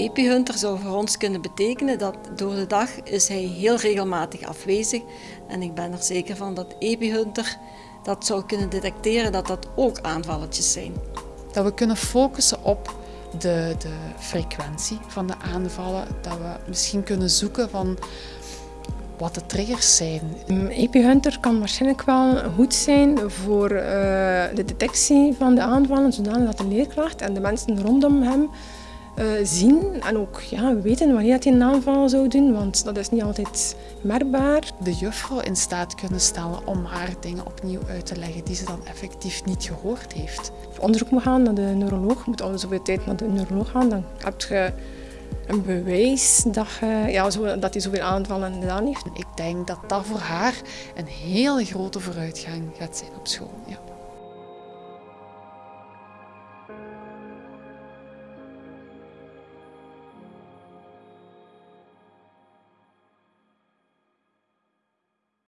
Epihunter zou voor ons kunnen betekenen dat door de dag is hij heel regelmatig afwezig. En ik ben er zeker van dat Epihunter dat zou kunnen detecteren dat dat ook aanvalletjes zijn. Dat we kunnen focussen op de, de frequentie van de aanvallen. Dat we misschien kunnen zoeken van wat de triggers zijn. Epihunter kan waarschijnlijk wel goed zijn voor uh, de detectie van de aanvallen, zodanig dat de leerkracht en de mensen rondom hem uh, zien en ook ja, weten wanneer hij een aanval zou doen, want dat is niet altijd merkbaar. De juffrouw in staat kunnen stellen om haar dingen opnieuw uit te leggen die ze dan effectief niet gehoord heeft. Op onderzoek moet gaan naar de neuroloog, moet al zoveel tijd naar de neuroloog gaan, dan heb je een bewijs dat, ja, zo, dat hij zoveel aanvallen gedaan heeft. Ik denk dat dat voor haar een hele grote vooruitgang gaat zijn op school. Ja.